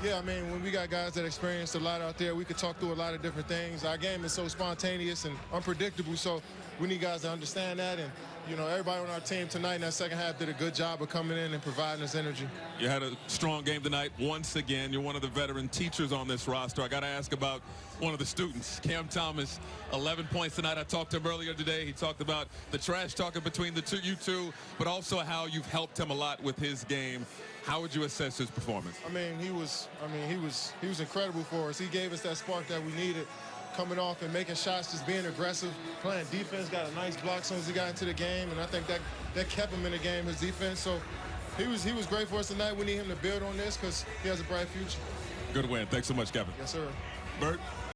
Yeah, I mean, when we got guys that experienced a lot out there, we could talk through a lot of different things. Our game is so spontaneous and unpredictable, so we need guys to understand that. And, you know, everybody on our team tonight in that second half did a good job of coming in and providing us energy. You had a strong game tonight once again. You're one of the veteran teachers on this roster. I got to ask about one of the students, Cam Thomas, 11 points tonight. I talked to him earlier today. He talked about the trash talking between the two, you two, but also how you've helped him a lot with his game. How would you assess his performance? I mean, he was. I mean, he was. He was incredible for us. He gave us that spark that we needed, coming off and making shots, just being aggressive, playing defense. Got a nice block as soon as he got into the game, and I think that that kept him in the game. His defense. So he was. He was great for us tonight. We need him to build on this because he has a bright future. Good win. Thanks so much, Kevin. Yes, sir. Bert.